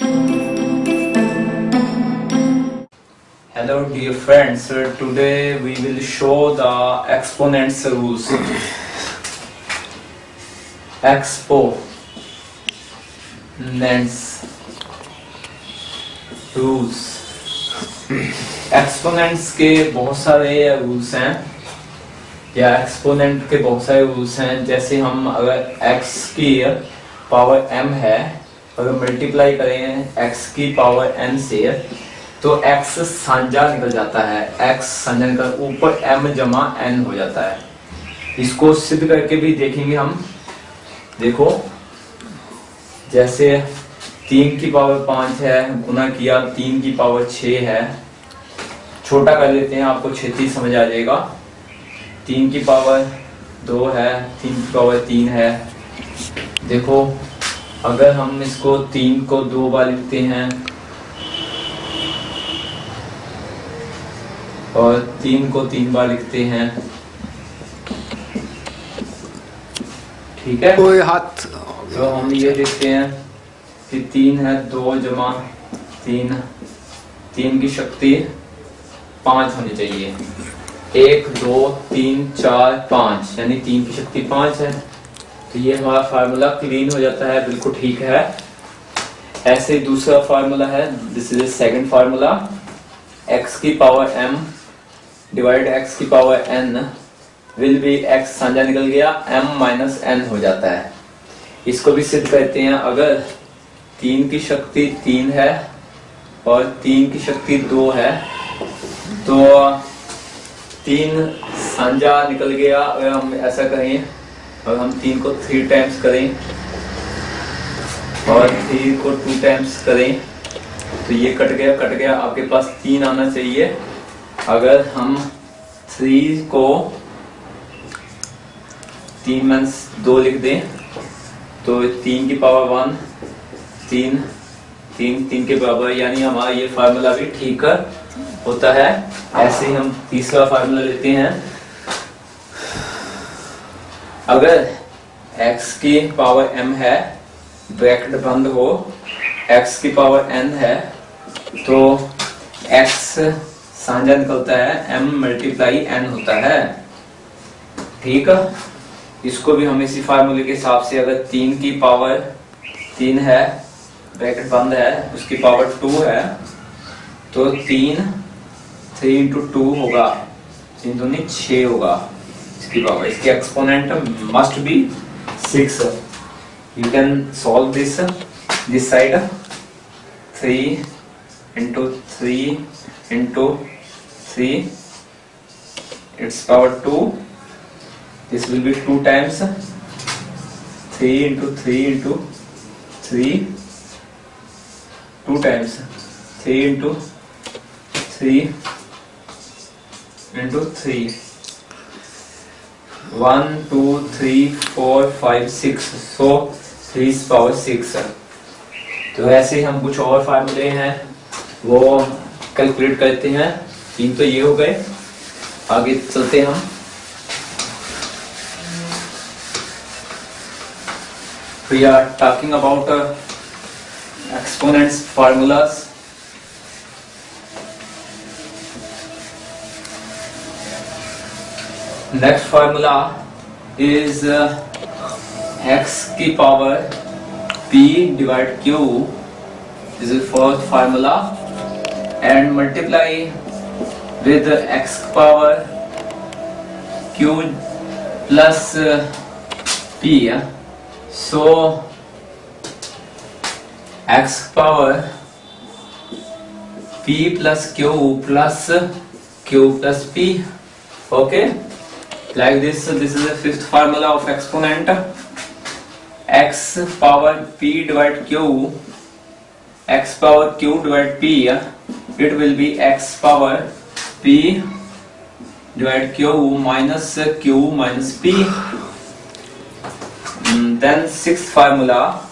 Hello dear friends, today we will show the exponents rules. Exponents rules. Exponents के बहुत सारे rules हैं या एक्सपोनेंट के बहुत सारे रूल्स हैं जैसे हम अगर x की पावर m है अगर मल्टीप्लाई करें x की पावर n से तो x साझा निकल जाता है। x साझा निकल, ऊपर m जमा n हो जाता है। इसको सिद्ध करके भी देखेंगे हम। देखो, जैसे तीन की पावर पाँच है, गुना किया, तीन की पावर छ है। छोटा कर लेते हैं, आपको छेती समझ आ जाएगा। तीन की पावर दो है, तीन की पावर तीन है। देखो अगर हम इसको तीन को दो बार लिखते हैं और तीन को तीन बार लिखते हैं ठीक है? कोई हाथ तो हम ये लिखते हैं कि तीन है दो जमा तीन तीन की शक्ति पाँच होनी चाहिए। एक दो तीन चार पाँच यानी तीन की शक्ति पाँच है। तो ये हमारा फार्मूला क्लीन हो जाता है, बिल्कुल ठीक है। ऐसे दूसरा फार्मूला है this is second formula x की पावर m डिवाइड x की power n will be x साझा निकल गया, m माइनस एन हो जाता है। इसको भी सिद्ध करते हैं, अगर तीन की शक्ति तीन है और तीन की शक्ति दो है तो तीन साझा निकल गया। अगर हम ऐसा करें और हम तीन को थ्री टाइम्स करें और थ्री को टू टाइम्स करें। तो ये कट गया कट गया। आपके पास तीन आना चाहिए। अगर हम थ्री को तीन मीन्स दो लिख दें तो तीन की पावर वन तीन तीन तीन के बराबर, यानी हमारा ये फार्मूला भी ठीक होता है। ऐसे ही हम तीसरा फार्मूला लेते हैं। अगर x की पावर m है, ब्रैकेट बंद हो, x की पावर n है तो x साझा निकलता है, m मल्टीप्लाई n होता है। ठीक है? इसको भी हम इसी फार्मूले के हिसाब से अगर तीन की पावर तीन है, ब्रैकेट बंद है, उसकी पावर टू है तो तीन थ्री इंटू टू होगा। तीन दूनी छ होगा। इसकी पावर इसकी exponent must be six you can solve this this side three into three into three it's power two this will be 2 times 3 into 3 into 3 2 times 3 into 3 into 3 one two three four five six so three power six तो ऐसे हम कुछ और फार्मूले हैं, वो calculate करते हैं। तीन तो ये हो गए। आगे चलते हम। We are talking about exponents formulas next formula is uh, x की power p divide q this is fourth formula and multiply with x power q plus uh, p so x power p plus q plus q plus p okay like this this is the fifth formula of exponent x power p divide q x power q divide p it will be x power p divide q minus q minus p Mm, then sixth formula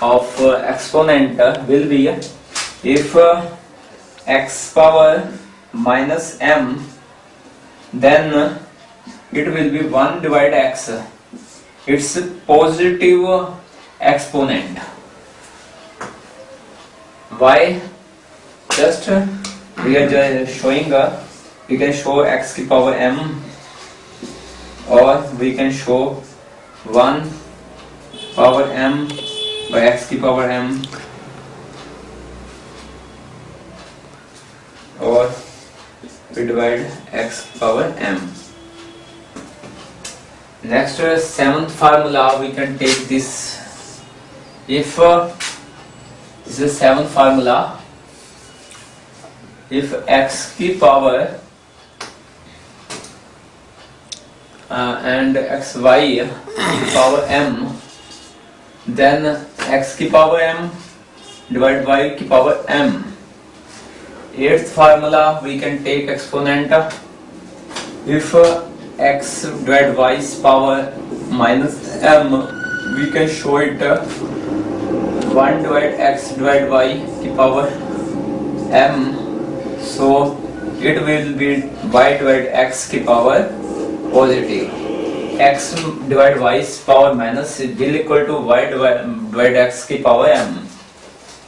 of uh, exponent uh, will be if uh, x power minus m then uh, it will be 1 divided x. It's positive exponent. Why? Just we are just showing uh, we can show x की power m or we can show 1 power m by x की power m. Or we divide x power m next uh, seventh formula we can take this if uh, this is seventh formula if x की power uh, and xy की power m then x की power m divided by की power m eighth formula we can take exponent if uh, x divided y power minus m we can show it uh, 1 divided x divided y की power m so it will be y divided x की power positive x divided y power minus will equal to y divided x की power m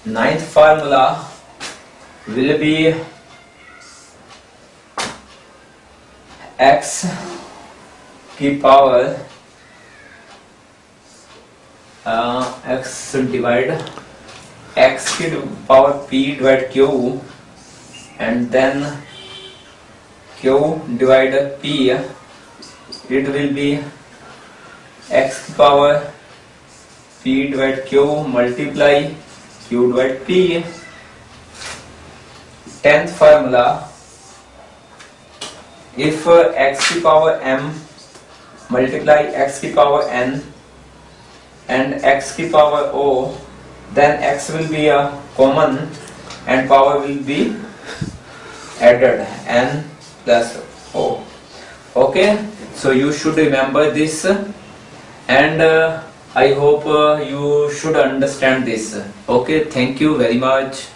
ninth formula will be x की power uh, x divide x की power p divide q and then q divide p it will be x की power p divide q multiply q divide p. Tenth formula if uh, x की power m multiply x की power n and x की power o then x will be a common and power will be added n plus o okay so you should remember this and uh, i hope uh, you should understand this okay thank you very much